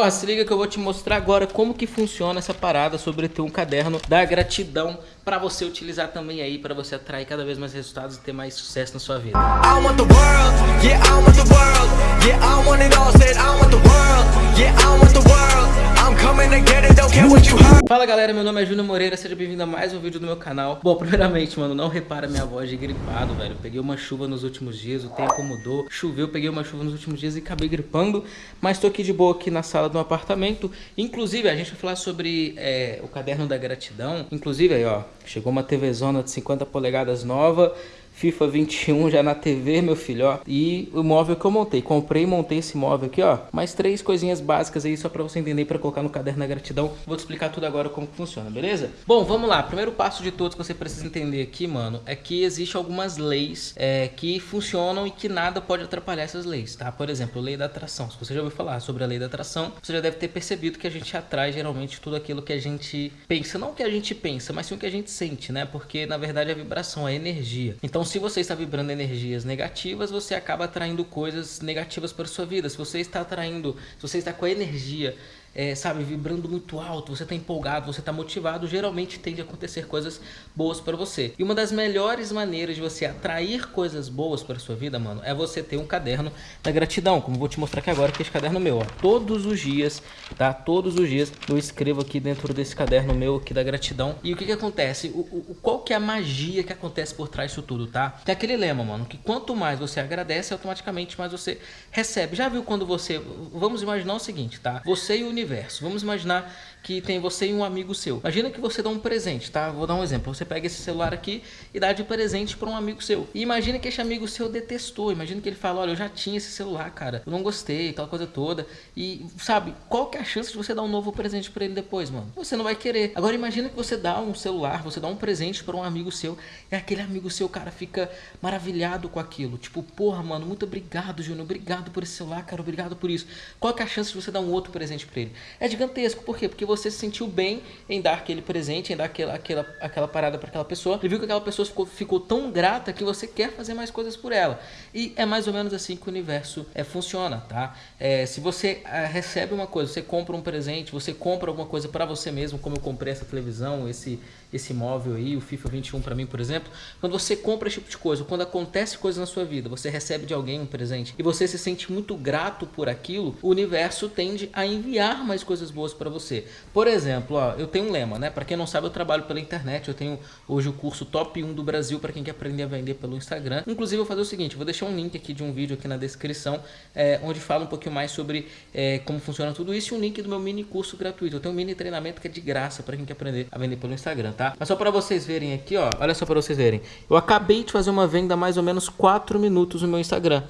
Ó, se liga que eu vou te mostrar agora como que funciona essa parada sobre ter um caderno da gratidão para você utilizar também aí, para você atrair cada vez mais resultados e ter mais sucesso na sua vida. I want the world, yeah, I want the world, yeah, I want it all, said I want the world, yeah, I want the world. Fala galera, meu nome é Júnior Moreira, seja bem-vindo a mais um vídeo do meu canal. Bom, primeiramente, mano, não repara minha voz de gripado, velho. Peguei uma chuva nos últimos dias, o tempo mudou. Choveu, peguei uma chuva nos últimos dias e acabei gripando Mas tô aqui de boa aqui na sala do apartamento. Inclusive, a gente vai falar sobre é, o caderno da gratidão. Inclusive aí, ó, chegou uma TV Zona de 50 polegadas nova FIFA 21 já na TV, meu filho, ó. E o móvel que eu montei. Comprei e montei esse móvel aqui, ó. Mais três coisinhas básicas aí, só pra você entender, pra colocar no caderno da gratidão. Vou te explicar tudo agora como funciona, beleza? Bom, vamos lá. Primeiro passo de todos que você precisa entender aqui, mano, é que existe algumas leis é, que funcionam e que nada pode atrapalhar essas leis, tá? Por exemplo, lei da atração. Se você já ouviu falar sobre a lei da atração, você já deve ter percebido que a gente atrai geralmente tudo aquilo que a gente pensa. Não o que a gente pensa, mas sim o que a gente sente, né? Porque, na verdade, a vibração, a energia. Então, se você está vibrando energias negativas, você acaba atraindo coisas negativas para sua vida. Se você está atraindo, se você está com a energia é, sabe, vibrando muito alto, você está empolgado, você está motivado, geralmente tende a acontecer coisas boas para você. E uma das melhores maneiras de você atrair coisas boas para sua vida, mano, é você ter um caderno da gratidão, como vou te mostrar aqui agora, que é esse caderno meu, ó. Todos os dias, tá? Todos os dias eu escrevo aqui dentro desse caderno meu aqui da gratidão. E o que que acontece? O, o, qual que é a magia que acontece por trás disso tudo, tá? Tem aquele lema, mano, que quanto mais você agradece, automaticamente mais você recebe. Já viu quando você... Vamos imaginar o seguinte, tá? Você e o universo universo. Vamos imaginar que tem você e um amigo seu. Imagina que você dá um presente, tá? Vou dar um exemplo. Você pega esse celular aqui e dá de presente para um amigo seu. E imagina que esse amigo seu detestou. Imagina que ele fala, olha, eu já tinha esse celular, cara. Eu não gostei, aquela coisa toda. E, sabe, qual que é a chance de você dar um novo presente para ele depois, mano? Você não vai querer. Agora imagina que você dá um celular, você dá um presente para um amigo seu e aquele amigo seu, cara, fica maravilhado com aquilo. Tipo, porra, mano, muito obrigado, Júnior. Obrigado por esse celular, cara. Obrigado por isso. Qual que é a chance de você dar um outro presente para ele? É gigantesco. Por quê? Porque você se sentiu bem em dar aquele presente, em dar aquela, aquela, aquela parada para aquela pessoa. E viu que aquela pessoa ficou, ficou tão grata que você quer fazer mais coisas por ela. E é mais ou menos assim que o universo é, funciona, tá? É, se você é, recebe uma coisa, você compra um presente, você compra alguma coisa para você mesmo, como eu comprei essa televisão, esse, esse móvel aí, o FIFA 21 para mim, por exemplo. Quando você compra esse tipo de coisa, quando acontece coisa na sua vida, você recebe de alguém um presente e você se sente muito grato por aquilo, o universo tende a enviar mais coisas boas para você. Por exemplo, ó, eu tenho um lema, né? Para quem não sabe, eu trabalho pela internet, eu tenho hoje o curso top 1 do Brasil para quem quer aprender a vender pelo Instagram. Inclusive, eu vou fazer o seguinte, vou deixar um link aqui de um vídeo aqui na descrição, é, onde fala um pouquinho mais sobre é, como funciona tudo isso e um link do meu mini curso gratuito. Eu tenho um mini treinamento que é de graça para quem quer aprender a vender pelo Instagram, tá? Mas só para vocês verem aqui, ó, olha só para vocês verem. Eu acabei de fazer uma venda mais ou menos 4 minutos no meu Instagram.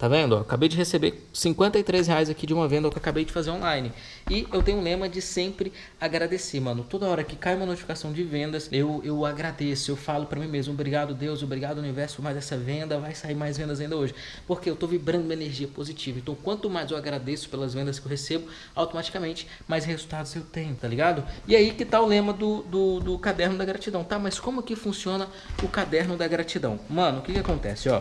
Tá vendo? acabei de receber 53 reais aqui de uma venda que eu acabei de fazer online. E eu tenho um lema de sempre agradecer, mano. Toda hora que cai uma notificação de vendas, eu, eu agradeço. Eu falo para mim mesmo, obrigado Deus, obrigado universo por mais essa venda. Vai sair mais vendas ainda hoje. Porque eu tô vibrando uma energia positiva. Então quanto mais eu agradeço pelas vendas que eu recebo, automaticamente mais resultados eu tenho, tá ligado? E aí que tá o lema do, do, do caderno da gratidão, tá? Mas como que funciona o caderno da gratidão? Mano, o que que acontece, ó?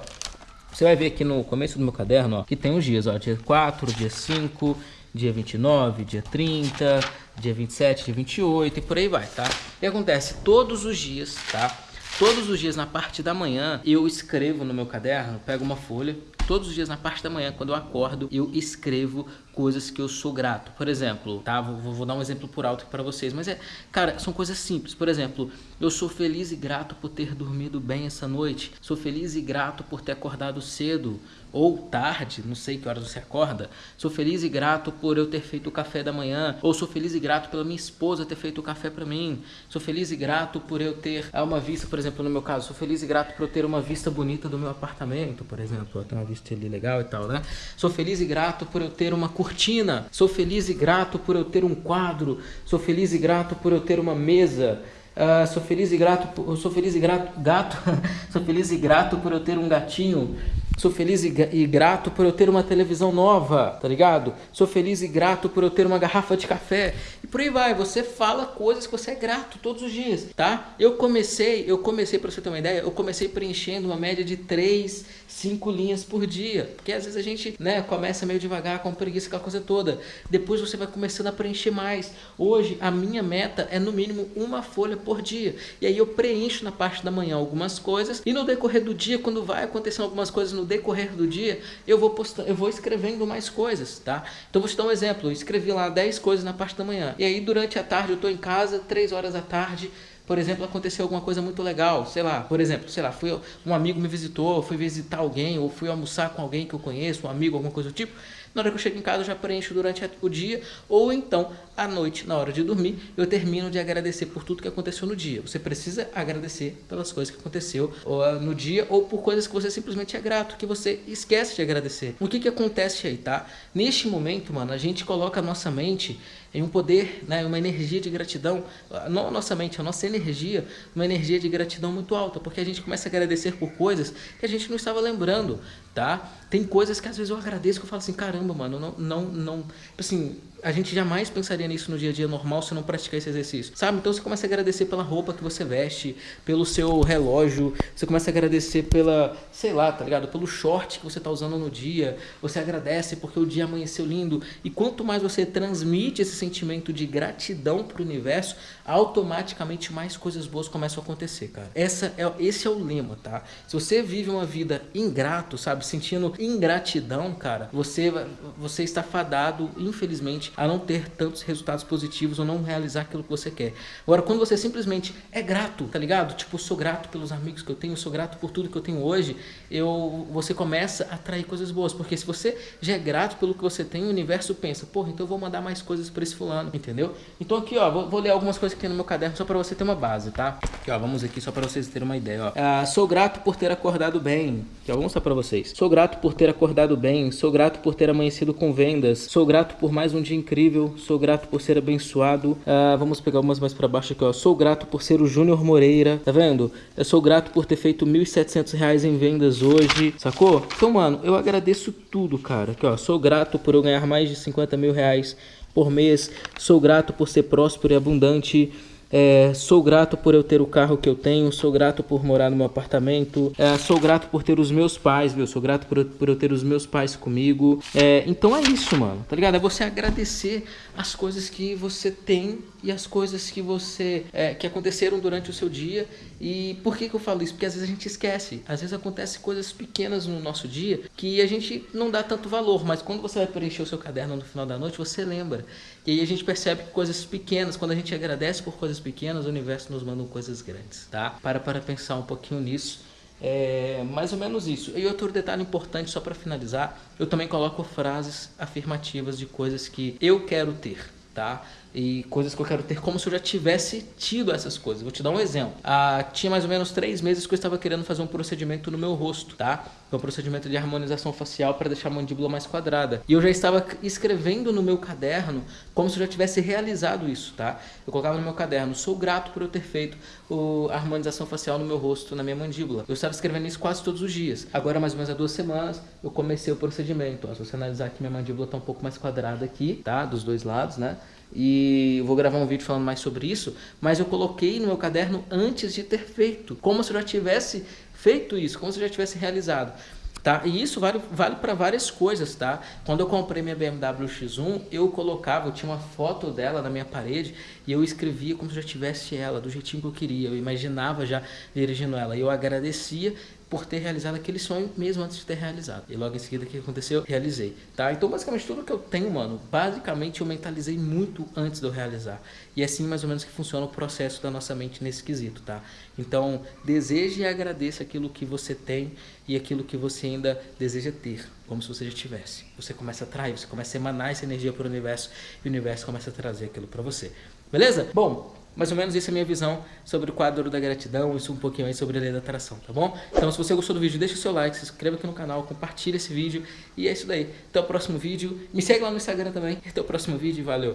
Você vai ver aqui no começo do meu caderno, ó, que tem os dias, ó, dia 4, dia 5, dia 29, dia 30, dia 27, dia 28 e por aí vai, tá? Que acontece? Todos os dias, tá? Todos os dias na parte da manhã eu escrevo no meu caderno, pego uma folha, todos os dias na parte da manhã, quando eu acordo, eu escrevo coisas que eu sou grato. Por exemplo, tá? Vou, vou dar um exemplo por alto para vocês, mas é, cara, são coisas simples. Por exemplo, eu sou feliz e grato por ter dormido bem essa noite. Sou feliz e grato por ter acordado cedo ou tarde, não sei que horas você acorda. Sou feliz e grato por eu ter feito o café da manhã, ou sou feliz e grato pela minha esposa ter feito o café para mim. Sou feliz e grato por eu ter uma vista, por exemplo, no meu caso, sou feliz e grato por eu ter uma vista bonita do meu apartamento, por exemplo, tem uma vista ali legal e tal, né? Sou feliz e grato por eu ter uma cortina. Sou feliz e grato por eu ter um quadro. Sou feliz e grato por eu ter uma mesa. Uh, sou feliz e grato, sou feliz e grato, gato, sou feliz e grato por eu ter um gatinho. Sou feliz e, grato por eu ter uma televisão nova, tá ligado? Sou feliz e grato por eu ter uma garrafa de café. Por aí vai, você fala coisas que você é grato todos os dias, tá? Eu comecei, eu comecei, pra você ter uma ideia, eu comecei preenchendo uma média de 3, 5 linhas por dia. Porque às vezes a gente, né, começa meio devagar, com preguiça, aquela coisa toda. Depois você vai começando a preencher mais. Hoje, a minha meta é no mínimo uma folha por dia. E aí eu preencho na parte da manhã algumas coisas e no decorrer do dia, quando vai acontecendo algumas coisas no decorrer do dia, eu vou postando, eu vou escrevendo mais coisas, tá? Então vou te dar um exemplo, eu escrevi lá 10 coisas na parte da manhã. E aí durante a tarde eu estou em casa, 3 horas da tarde, por exemplo, aconteceu alguma coisa muito legal, sei lá, por exemplo, sei lá, fui, um amigo me visitou, fui visitar alguém, ou fui almoçar com alguém que eu conheço, um amigo, alguma coisa do tipo, na hora que eu chego em casa eu já preencho durante o dia, ou então à noite, na hora de dormir, eu termino de agradecer por tudo que aconteceu no dia. Você precisa agradecer pelas coisas que aconteceu ah, no dia ou por coisas que você simplesmente é grato, que você esquece de agradecer. O que que acontece aí, tá? Neste momento, mano, a gente coloca a nossa mente em um poder, né, uma energia de gratidão, não a nossa mente, a nossa energia, uma energia de gratidão muito alta, porque a gente começa a agradecer por coisas que a gente não estava lembrando, tá? Tem coisas que às vezes eu agradeço que eu falo assim, caramba, mano, não, não, não, assim, a gente jamais pensaria nisso no dia a dia normal se não praticar esse exercício, sabe? Então você começa a agradecer pela roupa que você veste, pelo seu relógio, você começa a agradecer pela, sei lá, tá ligado? Pelo short que você tá usando no dia, você agradece porque o dia amanheceu lindo, e quanto mais você transmite esse sentimento de gratidão pro universo, automaticamente mais coisas boas começam a acontecer, cara. Essa é, esse é o lema, tá? Se você vive uma vida ingrato, sabe? Sentindo ingratidão, cara, você, você está fadado, infelizmente, a não ter tantos resultados positivos ou não realizar aquilo que você quer. Agora, quando você simplesmente é grato, tá ligado? Tipo, sou grato pelos amigos que eu tenho, sou grato por tudo que eu tenho hoje, eu, você começa a atrair coisas boas. Porque se você já é grato pelo que você tem, o universo pensa, porra, então eu vou mandar mais coisas para esse fulano, entendeu? Então aqui, ó, vou, vou, ler algumas coisas que tem no meu caderno só para você ter uma base, tá? Aqui, ó, vamos aqui só para vocês terem uma ideia, ó. Ah, sou grato por ter acordado bem. Aqui, ó, vou mostrar para vocês. Sou grato por ter acordado bem, sou grato por ter amanhecido com vendas, sou grato por mais um dia incrível, sou grato por ser abençoado. Uh, vamos pegar umas mais para baixo aqui, ó. Sou grato por ser o Júnior Moreira, tá vendo? Eu sou grato por ter feito R$ 1.700 em vendas hoje, sacou? Então, mano, eu agradeço tudo, cara. Aqui, ó, sou grato por eu ganhar mais de 50 mil reais por mês. Sou grato por ser próspero e abundante. É, sou grato por eu ter o carro que eu tenho, sou grato por morar no meu apartamento, é, sou grato por ter os meus pais, viu? Sou grato por, por eu ter os meus pais comigo. É, então é isso, mano, tá ligado? É você agradecer as coisas que você tem e as coisas que você é, que aconteceram durante o seu dia. E por que, que eu falo isso? Porque às vezes a gente esquece. Às vezes acontecem coisas pequenas no nosso dia que a gente não dá tanto valor, mas quando você vai preencher o seu caderno no final da noite, você lembra. E aí a gente percebe que coisas pequenas, quando a gente agradece por coisas pequenas, o universo nos manda coisas grandes, tá? Para para pensar um pouquinho nisso. É mais ou menos isso. E outro detalhe importante, só para finalizar, eu também coloco frases afirmativas de coisas que eu quero ter, tá? E coisas que eu quero ter como se eu já tivesse tido essas coisas. Vou te dar um exemplo. Ah, tinha mais ou menos três meses que eu estava querendo fazer um procedimento no meu rosto, tá? É um procedimento de harmonização facial para deixar a mandíbula mais quadrada. E eu já estava escrevendo no meu caderno como se eu já tivesse realizado isso, tá? Eu colocava no meu caderno, sou grato por eu ter feito a harmonização facial no meu rosto, na minha mandíbula. Eu estava escrevendo isso quase todos os dias. Agora, mais ou menos há duas semanas, eu comecei o procedimento. Ó, se você analisar aqui, minha mandíbula está um pouco mais quadrada aqui, tá? Dos dois lados, né? E vou gravar um vídeo falando mais sobre isso, mas eu coloquei no meu caderno antes de ter feito, como se eu já tivesse feito isso, como se eu já tivesse realizado. Tá? E isso vale, vale para várias coisas, tá? Quando eu comprei minha BMW X1, eu colocava, eu tinha uma foto dela na minha parede e eu escrevia como se eu já tivesse ela, do jeitinho que eu queria. Eu imaginava já dirigindo ela. E eu agradecia por ter realizado aquele sonho mesmo antes de ter realizado. E logo em seguida o que aconteceu? Realizei, tá? Então basicamente tudo que eu tenho, mano, basicamente eu mentalizei muito antes de eu realizar. E é assim mais ou menos que funciona o processo da nossa mente nesse quesito, tá? Então deseje e agradeça aquilo que você tem e aquilo que você ainda deseja ter, como se você já tivesse. Você começa a atrair, você começa a emanar essa energia para o universo e o universo começa a trazer aquilo para você. Beleza? Bom, mais ou menos essa é a minha visão sobre o quadro da gratidão, isso um pouquinho aí sobre a lei da atração, tá bom? Então se você gostou do vídeo, deixa o seu like, se inscreva aqui no canal, compartilha esse vídeo e é isso daí. Até o próximo vídeo, me segue lá no Instagram também, até o próximo vídeo, valeu!